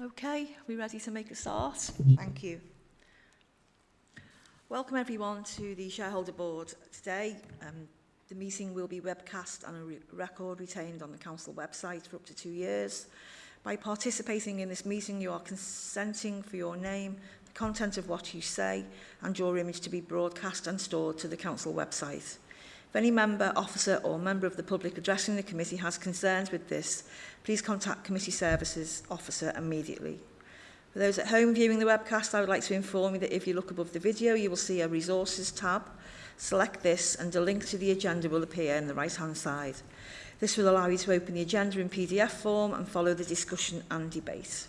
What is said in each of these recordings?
Okay, are we ready to make a start? Thank you. Welcome everyone to the Shareholder Board today. Um, the meeting will be webcast and a re record retained on the Council website for up to two years. By participating in this meeting, you are consenting for your name, the content of what you say, and your image to be broadcast and stored to the Council website. If any member, officer or member of the public addressing the committee has concerns with this, please contact committee services officer immediately. For those at home viewing the webcast, I would like to inform you that if you look above the video, you will see a resources tab. Select this and a link to the agenda will appear in the right-hand side. This will allow you to open the agenda in PDF form and follow the discussion and debate.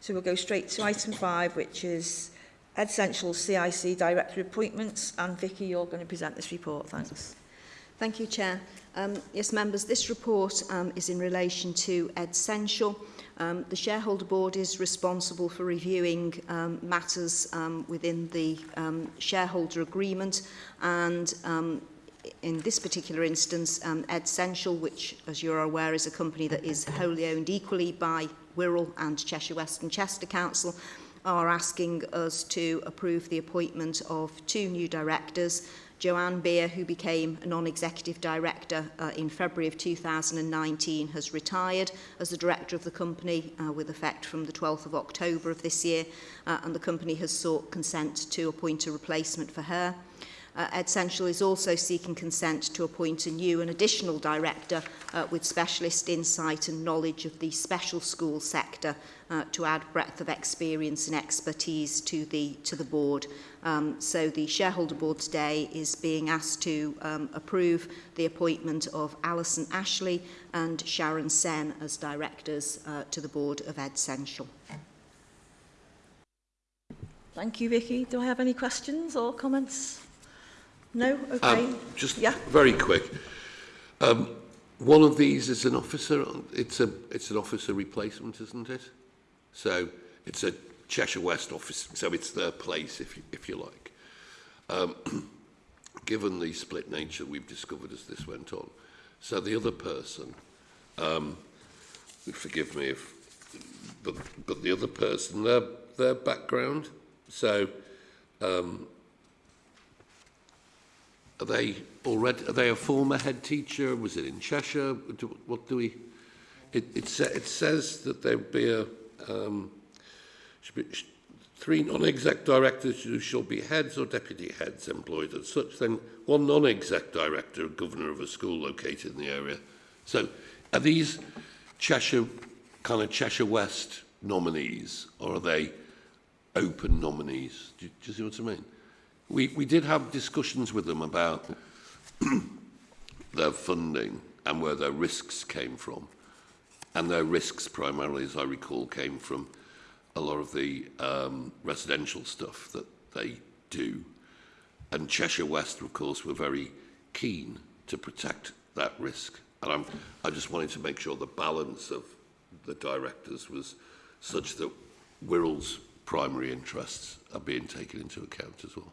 So we'll go straight to item five, which is Head Central CIC Director Appointments. And Vicky, you're going to present this report. Thanks. Thank you, Chair. Um, yes, members, this report um, is in relation to Ed Central. Um, the shareholder board is responsible for reviewing um, matters um, within the um, shareholder agreement and um, in this particular instance, um, Ed Central, which, as you're aware, is a company that is wholly owned equally by Wirral and Cheshire West and Chester Council, are asking us to approve the appointment of two new directors, Joanne Beer, who became a non-executive director uh, in February of 2019, has retired as the director of the company uh, with effect from the 12th of October of this year, uh, and the company has sought consent to appoint a replacement for her. uh, Ed is also seeking consent to appoint a new and additional director uh, with specialist insight and knowledge of the special school sector uh, to add breadth of experience and expertise to the to the board. Um, so the shareholder board today is being asked to um, approve the appointment of Alison Ashley and Sharon Sen as directors uh, to the board of Ed Thank you, Vicky. Do I have any questions or comments? No? Um, okay. Um, just yeah. very quick. Um, one of these is an officer. It's a it's an officer replacement, isn't it? So it's a Cheshire West office. So it's their place, if you, if you like. Um, given the split nature we've discovered as this went on, so the other person, um, forgive me if, but but the other person, their their background. So um, Are they already? Are they a former head teacher? Was it in Cheshire? Do, what do we? It, it, sa it says that there be a um, be, sh three non-exec directors who shall be heads or deputy heads employed at such. Then one non-exec director, governor of a school located in the area. So, are these Cheshire kind of Cheshire West nominees, or are they open nominees? Do, do you see what I mean? we, we did have discussions with them about their funding and where their risks came from. And their risks primarily, as I recall, came from a lot of the um, residential stuff that they do. And Cheshire West, of course, were very keen to protect that risk. And I'm, I just wanted to make sure the balance of the directors was such that Wirral's primary interests are being taken into account as well.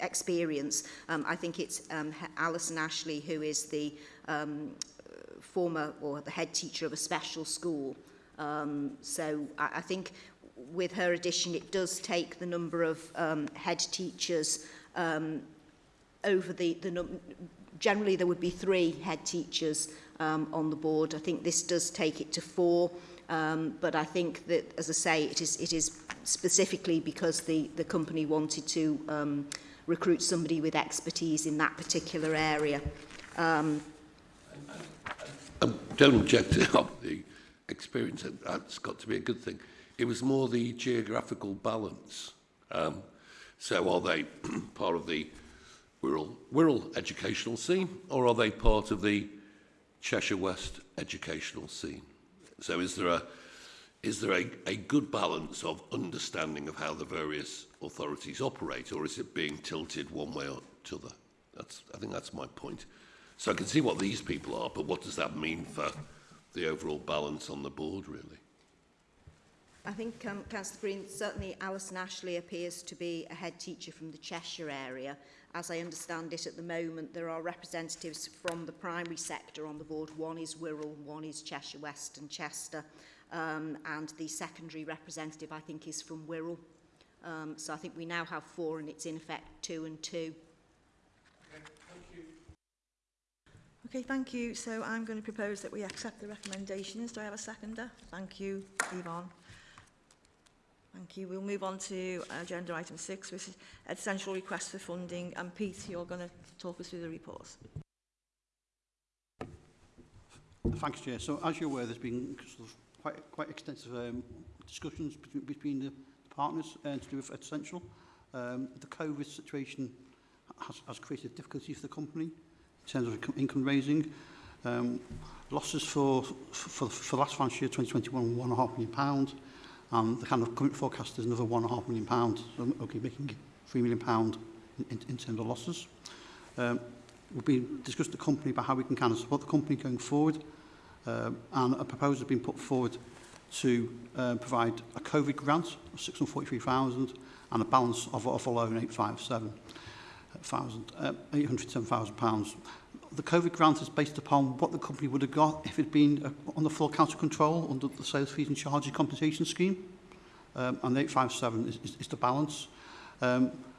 experience. Um, I think it's um, Alison Ashley, who is the um, former or the head teacher of a special school. Um, so I, I think with her addition, it does take the number of um, head teachers um, over the, the num generally there would be three head teachers um, on the board. I think this does take it to four, um, but I think that, as I say, it is, it is specifically because the, the company wanted to um, recruit somebody with expertise in that particular area. Um, general objective of the experience, and that's got to be a good thing. It was more the geographical balance. Um, so are they part of the Wirral, Wirral educational scene, or are they part of the Cheshire West educational scene? So is there a is there a, a good balance of understanding of how the various authorities operate, or is it being tilted one way or t'other? That's I think that's my point. So I can see what these people are, but what does that mean for the overall balance on the board, really? I think, um, Councillor Green, certainly Alison Ashley appears to be a head teacher from the Cheshire area. As I understand it at the moment, there are representatives from the primary sector on the board. One is Wirral, one is Cheshire West and Chester. Um, and the secondary representative, I think, is from Wirral. Um, so I think we now have four and it's in effect two and two Okay, thank you. So I'm going to propose that we accept the recommendations. Do I have a seconder? Thank you, Yvonne. Thank you. We'll move on to agenda item six, which is essential request for funding. And Pete, you're going to talk us through the reports. Thanks, Chair. So as you're aware, there's been sort of quite, quite extensive um, discussions between, between the partners uh, to do with essential. Um, the COVID situation has, has created difficulties for the company in terms of income raising. Um, losses for, for, for last financial year, 2021, one and a half million pound. And the kind of current forecast is another one and a half million pound. So, okay, making three million pound in, in, in terms of losses. Um, we've been discussed the company about how we can kind of support the company going forward. Um, and a proposal has been put forward to uh, provide a COVID grant of 643,000 and a balance of, of a loan 857. £807,000. Uh, the COVID grant is based upon what the company would have got if it had been uh, on the full council control under the sales fees and charges compensation scheme. Um, and the 857 is, is, is the balance. Um,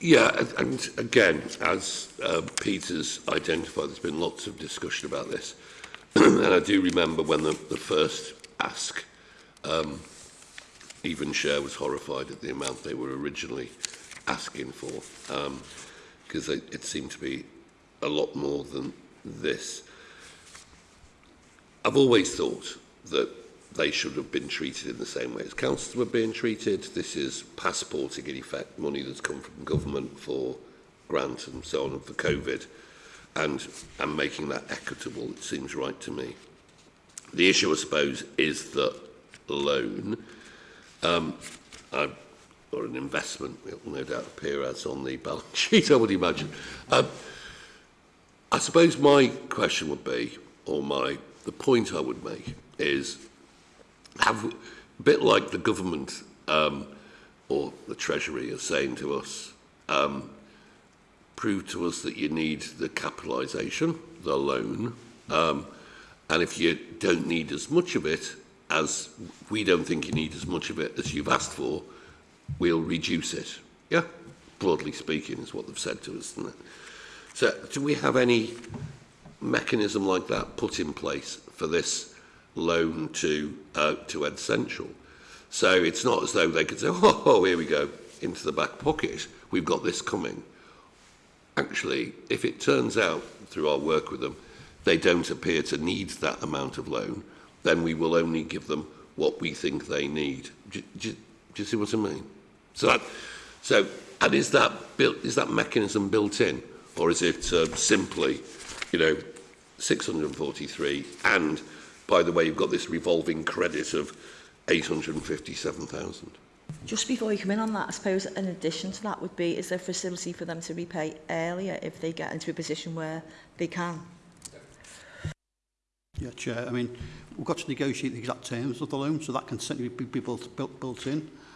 Yeah, and again, as uh, Peter's identified, there's been lots of discussion about this. and I do remember when the, the first ask, um, even Share was horrified at the amount they were originally asking for, because um, it, it seemed to be a lot more than this. I've always thought that they should have been treated in the same way as councils were being treated. This is passporting, in effect, money that's come from government for grants and so on and for COVID, and, and making that equitable, it seems right to me. The issue, I suppose, is that loan, um, I, or an investment, it will no doubt appear as on the balance sheet, I would imagine. Um, I suppose my question would be, or my The point I would make is, have, a bit like the government um, or the Treasury are saying to us, um, prove to us that you need the capitalisation, the loan, um, and if you don't need as much of it as we don't think you need as much of it as you've asked for, we'll reduce it. Yeah, broadly speaking, is what they've said to us. Isn't it? So, do we have any mechanism like that put in place for this loan to uh, to Ed Central. So it's not as though they could say, oh, oh, here we go, into the back pocket, we've got this coming. Actually, if it turns out through our work with them, they don't appear to need that amount of loan, then we will only give them what we think they need. Do, do, do you see what I mean? So, that, so and is that built, is that mechanism built in, or is it uh, simply you know, 643, and by the way, you've got this revolving credit of 857,000. Just before you come in on that, I suppose an addition to that would be, is there a facility for them to repay earlier if they get into a position where they can? Yeah, Chair, I mean, we've got to negotiate the exact terms of the loan, so that can certainly be built, built, built in.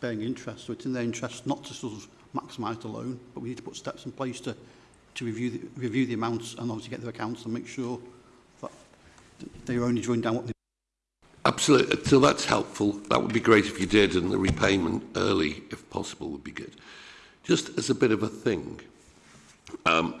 bearing interest. So it's in their interest not to sort of maximise the loan, but we need to put steps in place to to review the, review the amounts and obviously get their accounts and make sure that they're only drawing down what they Absolutely. Uh, so that's helpful. That would be great if you did, and the repayment early, if possible, would be good. Just as a bit of a thing, um,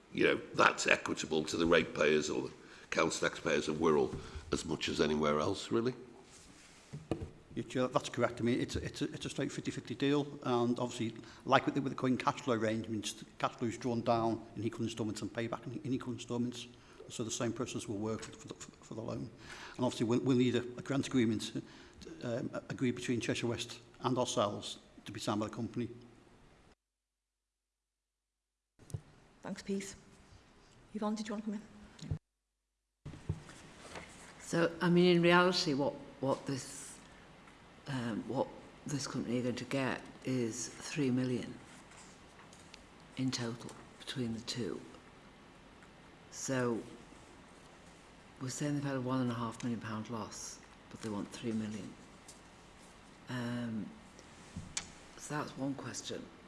you know, that's equitable to the ratepayers or the council taxpayers of Wirral as much as anywhere else, really. Chair, that's correct. I mean, it's, it's, a, it's a straight 50-50 deal, and obviously, like with the, with the coin cash flow arrangements, cash flow is drawn down in equal installments and payback in, in equal installments. So the same process will work for, for, the, for the loan. And obviously, we'll, we'll need a, a grant agreement to, uh, um, agreed between Cheshire West and ourselves to be signed by the company. Thanks, Pete. Yvonne, did you want to come in? So, I mean, in reality, what, what this um, what this company are going to get is three million in total between the two. So we're saying they've had a one and a half million pound loss, but they want three million. Um, so that's one question.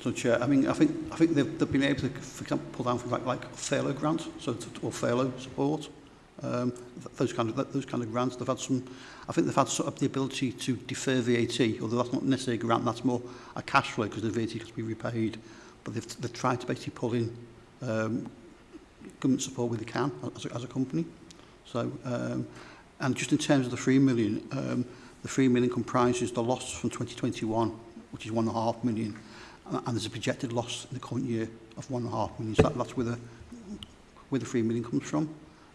So, Chair, I mean, I think I think they've, they've been able to, for example, pull down things like like furlough grants, so to, or furlough support. um, those, kind of, those kind of grants. They've had some, I think they've had sort of the ability to defer VAT, although that's not necessarily a grant, that's more a cash flow because the VAT has to be repaid. But they've, they've tried to basically pull in um, government support where they can as a, as a company. So, um, and just in terms of the 3 million, um, the 3 million comprises the loss from 2021, which is 1.5 million, and, and there's a projected loss in the current year of 1.5 million. So that, that's where the, where the 3 million comes from.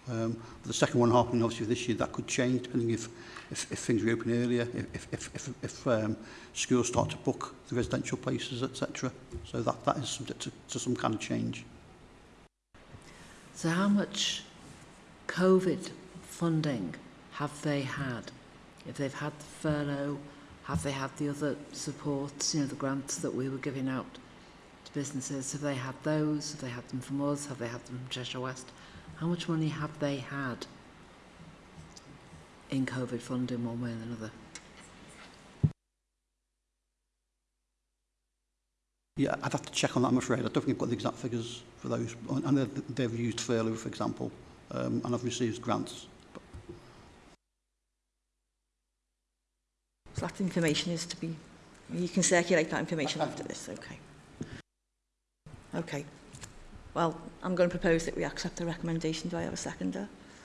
Um, but the second one happening obviously this year, that could change depending if, if, if things reopen earlier, if, if, if, if um, schools start to book the residential places, etc. So that, that is subject to, to some kind of change. So how much COVID funding have they had? If they've had the furlough, have they had the other supports, you know, the grants that we were giving out to businesses? Have they had those? Have they had them from us? Have they had them from Cheshire West? How much money have they had in COVID funding one way and another? Yeah, I'd have to check on that, I'm afraid. I don't think I've got the exact figures for those. And they've, used furlough, for example, um, and I've received grants. So that information is to be... You can circulate that information I, I, after this, okay. Okay. Well, I'm going to propose that we accept the recommendation. Do I have a seconder?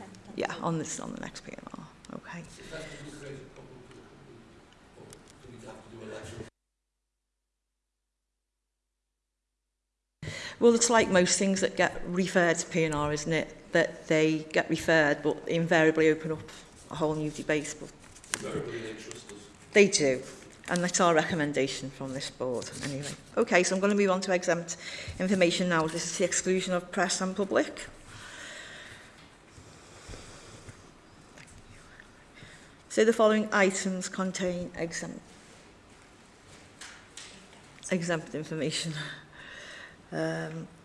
Um, yeah, on this, on the next PNR. Okay. Well, it's like most things that get referred to PNR, isn't it? That they get referred, but invariably open up a whole new debate. But they do. And that's our recommendation from this board, anyway. Okay, so I'm going to move on to exempt information now. This is the exclusion of press and public. So the following items contain exempt, exempt information. Um,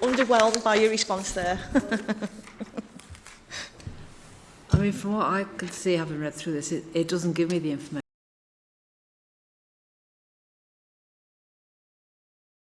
underwhelmed by your response there. I mean, from what I can see, having read through this, it, it doesn't give me the information.